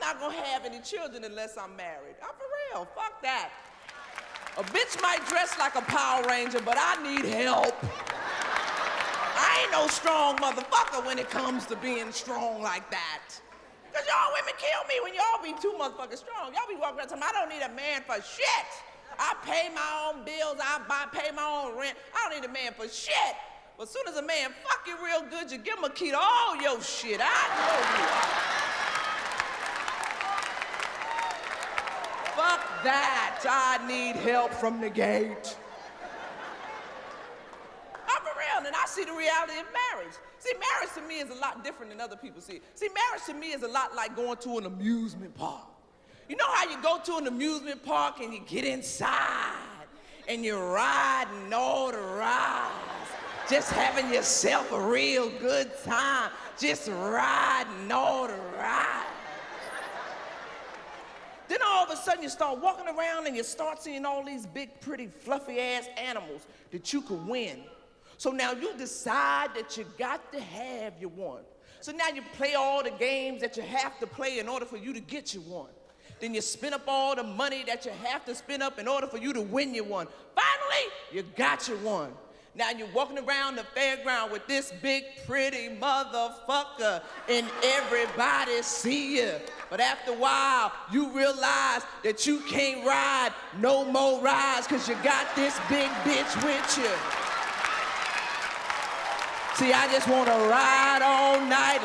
not gonna have any children unless I'm married. I'm for real. Fuck that. A bitch might dress like a Power Ranger, but I need help. I ain't no strong motherfucker when it comes to being strong like that. Cause y'all women kill me when y'all be too motherfucking strong. Y'all be walking around telling me I don't need a man for shit. I pay my own bills, I buy, pay my own rent. I don't need a man for shit. But as soon as a man fuck you real good, you give him a key to all your shit. I know you. That. I need help from the gate. I'm real, and I see the reality of marriage. See, marriage to me is a lot different than other people see. See, marriage to me is a lot like going to an amusement park. You know how you go to an amusement park and you get inside and you're riding all the rides, just having yourself a real good time, just riding all the rides. All of a sudden you start walking around and you start seeing all these big, pretty, fluffy ass animals that you could win. So now you decide that you got to have your one. So now you play all the games that you have to play in order for you to get your one. Then you spend up all the money that you have to spend up in order for you to win your one. Finally, you got your one. Now you're walking around the fairground with this big pretty motherfucker and everybody see you. But after a while, you realize that you can't ride no more rides cause you got this big bitch with you. See, I just wanna ride all night.